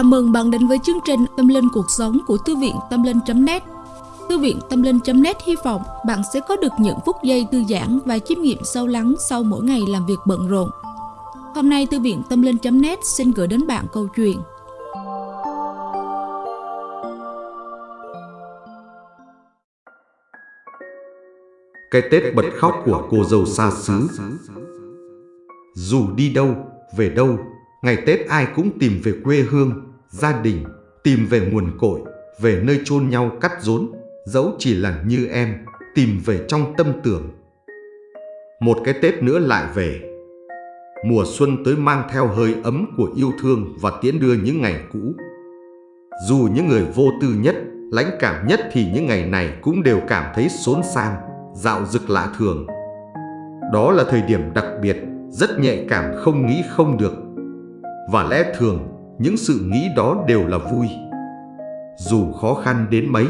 Chào mừng bạn đến với chương trình Tâm Linh Cuộc Sống của Thư viện Tâm Linh.net Thư viện Tâm Linh.net hy vọng bạn sẽ có được những phút giây thư giãn và chiêm nghiệm sâu lắng sau mỗi ngày làm việc bận rộn. Hôm nay Thư viện Tâm Linh.net xin gửi đến bạn câu chuyện. Cái Tết bật khóc của cô dâu xa xứ. Dù đi đâu, về đâu Ngày Tết ai cũng tìm về quê hương, gia đình, tìm về nguồn cội, về nơi chôn nhau cắt rốn, dẫu chỉ là như em, tìm về trong tâm tưởng. Một cái Tết nữa lại về. Mùa xuân tới mang theo hơi ấm của yêu thương và tiễn đưa những ngày cũ. Dù những người vô tư nhất, lãnh cảm nhất thì những ngày này cũng đều cảm thấy xốn sang, dạo dực lạ thường. Đó là thời điểm đặc biệt, rất nhạy cảm không nghĩ không được và lẽ thường, những sự nghĩ đó đều là vui. Dù khó khăn đến mấy,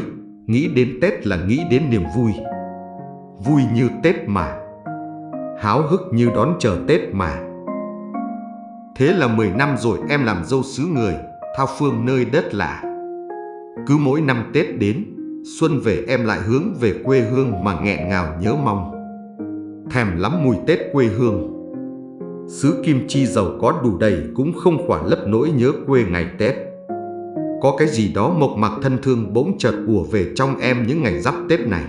nghĩ đến Tết là nghĩ đến niềm vui. Vui như Tết mà. Háo hức như đón chờ Tết mà. Thế là 10 năm rồi em làm dâu xứ người, thao phương nơi đất lạ. Cứ mỗi năm Tết đến, xuân về em lại hướng về quê hương mà nghẹn ngào nhớ mong. Thèm lắm mùi Tết quê hương xứ kim chi giàu có đủ đầy cũng không khỏa lấp nỗi nhớ quê ngày Tết. Có cái gì đó mộc mạc thân thương bỗng chợt ùa về trong em những ngày giáp Tết này.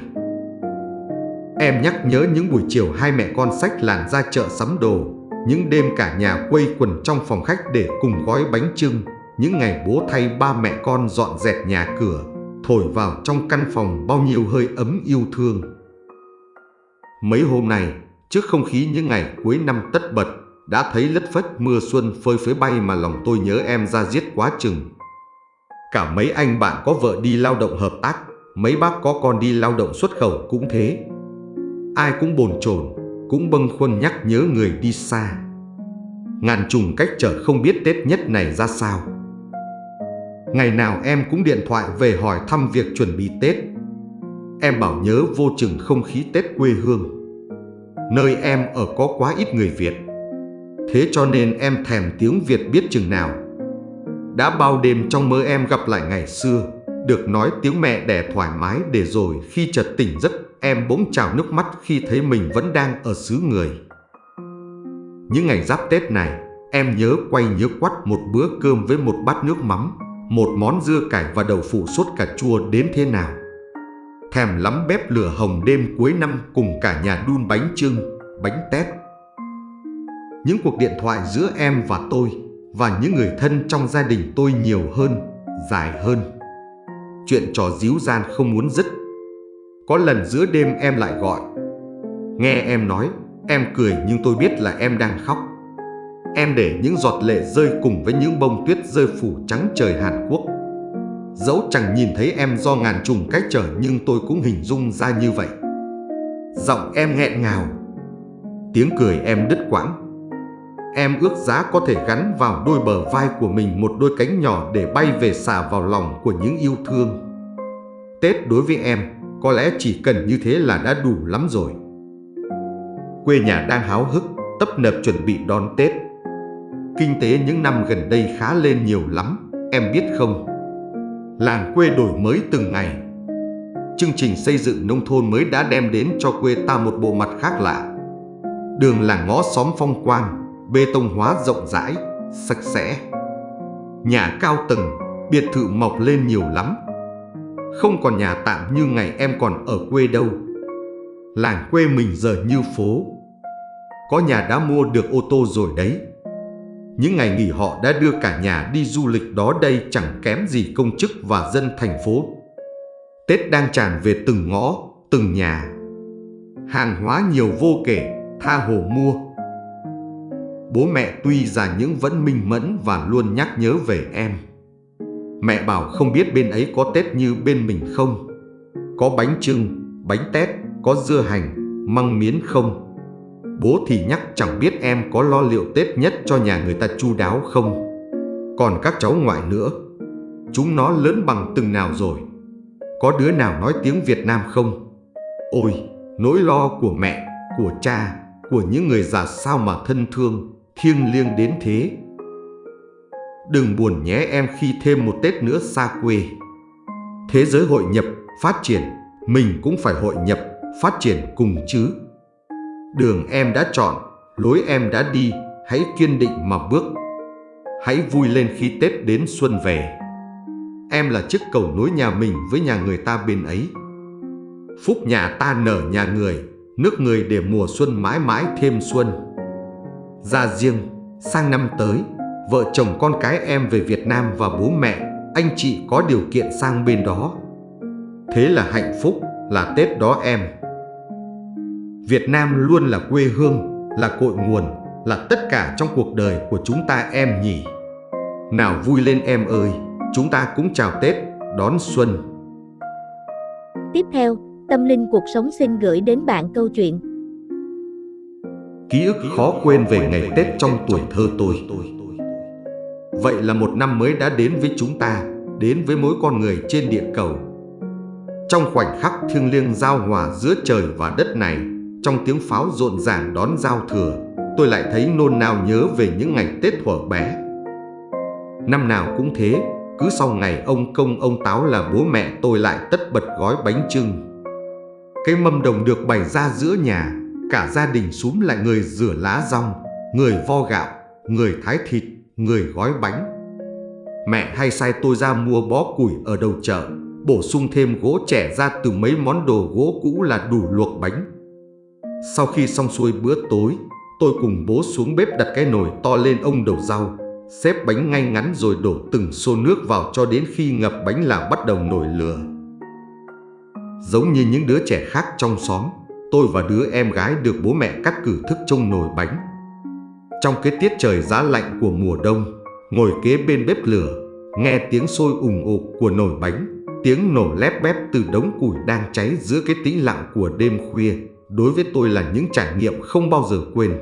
Em nhắc nhớ những buổi chiều hai mẹ con sách làng ra chợ sắm đồ, những đêm cả nhà quây quần trong phòng khách để cùng gói bánh trưng, những ngày bố thay ba mẹ con dọn dẹp nhà cửa, thổi vào trong căn phòng bao nhiêu hơi ấm yêu thương. Mấy hôm này, trước không khí những ngày cuối năm tất bật, đã thấy lất phất mưa xuân phơi phới bay mà lòng tôi nhớ em ra giết quá chừng. Cả mấy anh bạn có vợ đi lao động hợp tác, mấy bác có con đi lao động xuất khẩu cũng thế. Ai cũng bồn chồn, cũng bâng khuâng nhắc nhớ người đi xa. Ngàn trùng cách trở không biết Tết nhất này ra sao. Ngày nào em cũng điện thoại về hỏi thăm việc chuẩn bị Tết. Em bảo nhớ vô chừng không khí Tết quê hương. Nơi em ở có quá ít người Việt Thế cho nên em thèm tiếng Việt biết chừng nào. Đã bao đêm trong mơ em gặp lại ngày xưa Được nói tiếng mẹ đẻ thoải mái để rồi khi chợt tỉnh giấc Em bỗng trào nước mắt khi thấy mình vẫn đang ở xứ người. Những ngày giáp Tết này Em nhớ quay nhớ quắt một bữa cơm với một bát nước mắm Một món dưa cải và đậu phụ sốt cà chua đến thế nào. Thèm lắm bếp lửa hồng đêm cuối năm cùng cả nhà đun bánh trưng, bánh tét những cuộc điện thoại giữa em và tôi và những người thân trong gia đình tôi nhiều hơn, dài hơn. Chuyện trò díu gian không muốn dứt. Có lần giữa đêm em lại gọi. Nghe em nói, em cười nhưng tôi biết là em đang khóc. Em để những giọt lệ rơi cùng với những bông tuyết rơi phủ trắng trời Hàn Quốc. Dẫu chẳng nhìn thấy em do ngàn trùng cách trở nhưng tôi cũng hình dung ra như vậy. Giọng em nghẹn ngào. Tiếng cười em đứt quãng Em ước giá có thể gắn vào đôi bờ vai của mình một đôi cánh nhỏ để bay về xả vào lòng của những yêu thương. Tết đối với em có lẽ chỉ cần như thế là đã đủ lắm rồi. Quê nhà đang háo hức, tấp nập chuẩn bị đón Tết. Kinh tế những năm gần đây khá lên nhiều lắm, em biết không? Làng quê đổi mới từng ngày. Chương trình xây dựng nông thôn mới đã đem đến cho quê ta một bộ mặt khác lạ. Đường làng ngõ xóm phong quang, bê tông hóa rộng rãi, sạch sẽ. Nhà cao tầng, biệt thự mọc lên nhiều lắm. Không còn nhà tạm như ngày em còn ở quê đâu. Làng quê mình giờ như phố. Có nhà đã mua được ô tô rồi đấy. Những ngày nghỉ họ đã đưa cả nhà đi du lịch đó đây chẳng kém gì công chức và dân thành phố. Tết đang tràn về từng ngõ, từng nhà. Hàng hóa nhiều vô kể, tha hồ mua bố mẹ tuy già nhưng vẫn minh mẫn và luôn nhắc nhớ về em. Mẹ bảo không biết bên ấy có Tết như bên mình không? Có bánh trưng, bánh tét, có dưa hành, măng miến không? Bố thì nhắc chẳng biết em có lo liệu Tết nhất cho nhà người ta chu đáo không? Còn các cháu ngoại nữa, chúng nó lớn bằng từng nào rồi? Có đứa nào nói tiếng Việt Nam không? Ôi, nỗi lo của mẹ, của cha, của những người già sao mà thân thương thiêng liêng đến thế. đừng buồn nhé em khi thêm một Tết nữa xa quê. Thế giới hội nhập, phát triển, mình cũng phải hội nhập, phát triển cùng chứ. Đường em đã chọn, lối em đã đi, hãy kiên định mà bước. Hãy vui lên khi Tết đến xuân về. Em là chiếc cầu nối nhà mình với nhà người ta bên ấy. Phúc nhà ta nở nhà người, nước người để mùa xuân mãi mãi thêm xuân. Ra riêng, sang năm tới, vợ chồng con cái em về Việt Nam và bố mẹ, anh chị có điều kiện sang bên đó. Thế là hạnh phúc, là Tết đó em. Việt Nam luôn là quê hương, là cội nguồn, là tất cả trong cuộc đời của chúng ta em nhỉ. Nào vui lên em ơi, chúng ta cũng chào Tết, đón xuân. Tiếp theo, Tâm Linh Cuộc Sống xin gửi đến bạn câu chuyện Ký ức khó quên về ngày Tết trong tuổi thơ tôi. Vậy là một năm mới đã đến với chúng ta, đến với mỗi con người trên địa cầu. Trong khoảnh khắc thiêng liêng giao hòa giữa trời và đất này, trong tiếng pháo rộn ràng đón giao thừa, tôi lại thấy nôn nao nhớ về những ngày Tết thuở bé. Năm nào cũng thế, cứ sau ngày ông công ông táo là bố mẹ tôi lại tất bật gói bánh trưng. Cái mâm đồng được bày ra giữa nhà, cả gia đình xúm lại người rửa lá rong, người vo gạo, người thái thịt, người gói bánh. Mẹ hay sai tôi ra mua bó củi ở đầu chợ, bổ sung thêm gỗ trẻ ra từ mấy món đồ gỗ cũ là đủ luộc bánh. Sau khi xong xuôi bữa tối, tôi cùng bố xuống bếp đặt cái nồi to lên ông đầu rau, xếp bánh ngay ngắn rồi đổ từng xô nước vào cho đến khi ngập bánh là bắt đầu nổi lửa. Giống như những đứa trẻ khác trong xóm, tôi và đứa em gái được bố mẹ cắt cử thức trông nồi bánh. Trong cái tiết trời giá lạnh của mùa đông, ngồi kế bên bếp lửa, nghe tiếng sôi ủng ục của nồi bánh, tiếng nổ lép bép từ đống củi đang cháy giữa cái tĩnh lặng của đêm khuya, đối với tôi là những trải nghiệm không bao giờ quên.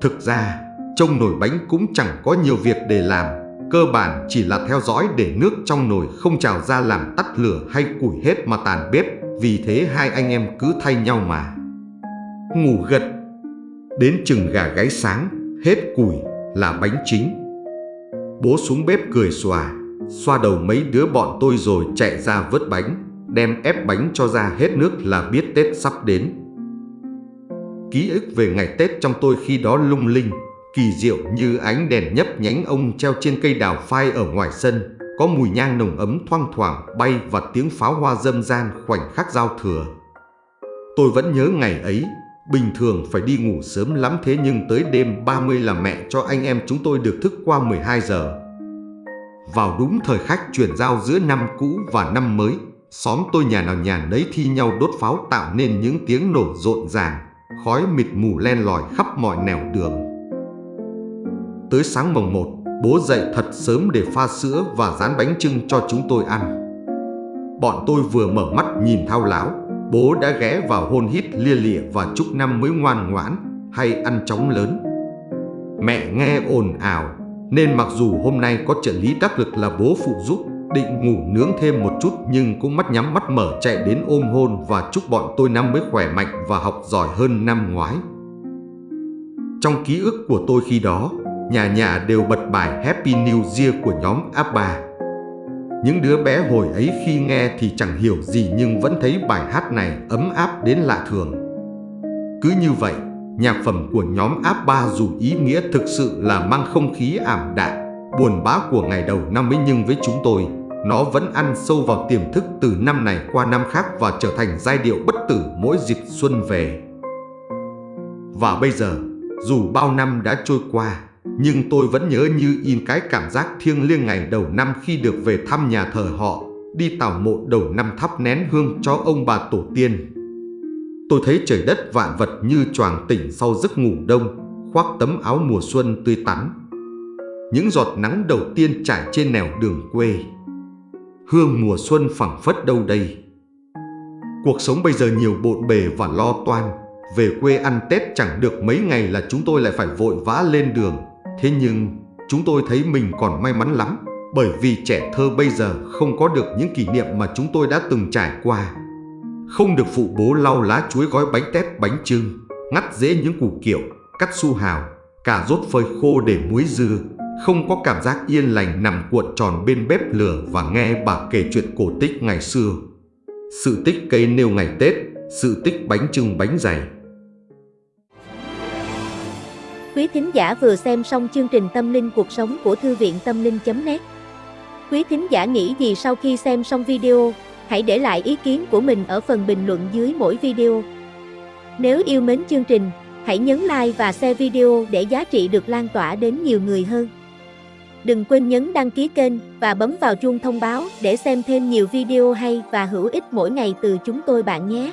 Thực ra, trông nồi bánh cũng chẳng có nhiều việc để làm, cơ bản chỉ là theo dõi để nước trong nồi không trào ra làm tắt lửa hay củi hết mà tàn bếp, vì thế hai anh em cứ thay nhau mà. Ngủ gật, đến chừng gà gáy sáng, hết củi là bánh chính. Bố xuống bếp cười xòa, xoa đầu mấy đứa bọn tôi rồi chạy ra vớt bánh, đem ép bánh cho ra hết nước là biết Tết sắp đến. Ký ức về ngày Tết trong tôi khi đó lung linh, kỳ diệu như ánh đèn nhấp nhánh ông treo trên cây đào phai ở ngoài sân, có mùi nhang nồng ấm thoang thoảng bay và tiếng pháo hoa dâm gian khoảnh khắc giao thừa. Tôi vẫn nhớ ngày ấy, bình thường phải đi ngủ sớm lắm thế nhưng tới đêm 30 là mẹ cho anh em chúng tôi được thức qua 12 giờ. Vào đúng thời khắc chuyển giao giữa năm cũ và năm mới, xóm tôi nhà nào nhà nấy thi nhau đốt pháo tạo nên những tiếng nổ rộn ràng, khói mịt mù len lỏi khắp mọi nẻo đường. Tới sáng mồng 1, bố dậy thật sớm để pha sữa và rán bánh trưng cho chúng tôi ăn. Bọn tôi vừa mở mắt nhìn thao láo, bố đã ghé vào hôn hít lia lịa và chúc năm mới ngoan ngoãn hay ăn chóng lớn. Mẹ nghe ồn ào, nên mặc dù hôm nay có trợ lý đắc lực là bố phụ giúp, định ngủ nướng thêm một chút nhưng cũng mắt nhắm mắt mở chạy đến ôm hôn và chúc bọn tôi năm mới khỏe mạnh và học giỏi hơn năm ngoái. Trong ký ức của tôi khi đó, nhà nhà đều bật bài Happy New Year của nhóm ABBA. Những đứa bé hồi ấy khi nghe thì chẳng hiểu gì nhưng vẫn thấy bài hát này ấm áp đến lạ thường. Cứ như vậy, nhạc phẩm của nhóm ABBA dù ý nghĩa thực sự là mang không khí ảm đạm, buồn bã của ngày đầu năm mới nhưng với chúng tôi, nó vẫn ăn sâu vào tiềm thức từ năm này qua năm khác và trở thành giai điệu bất tử mỗi dịp xuân về. Và bây giờ, dù bao năm đã trôi qua, nhưng tôi vẫn nhớ như in cái cảm giác thiêng liêng ngày đầu năm khi được về thăm nhà thờ họ, đi tảo mộ đầu năm thắp nén hương cho ông bà tổ tiên. Tôi thấy trời đất vạn vật như choàng tỉnh sau giấc ngủ đông, khoác tấm áo mùa xuân tươi tắn. Những giọt nắng đầu tiên trải trên nẻo đường quê. Hương mùa xuân phẳng phất đâu đây. Cuộc sống bây giờ nhiều bộn bề và lo toan. Về quê ăn Tết chẳng được mấy ngày là chúng tôi lại phải vội vã lên đường. Thế nhưng chúng tôi thấy mình còn may mắn lắm bởi vì trẻ thơ bây giờ không có được những kỷ niệm mà chúng tôi đã từng trải qua. Không được phụ bố lau lá chuối gói bánh tét bánh trưng, ngắt dễ những củ kiệu, cắt su hào, cà rốt phơi khô để muối dưa, không có cảm giác yên lành nằm cuộn tròn bên bếp lửa và nghe bà kể chuyện cổ tích ngày xưa. Sự tích cây nêu ngày Tết, sự tích bánh trưng bánh dày. Quý thính giả vừa xem xong chương trình Tâm linh cuộc sống của Thư viện Tâm linh.net Quý thính giả nghĩ gì sau khi xem xong video, hãy để lại ý kiến của mình ở phần bình luận dưới mỗi video. Nếu yêu mến chương trình, hãy nhấn like và share video để giá trị được lan tỏa đến nhiều người hơn. Đừng quên nhấn đăng ký kênh và bấm vào chuông thông báo để xem thêm nhiều video hay và hữu ích mỗi ngày từ chúng tôi bạn nhé.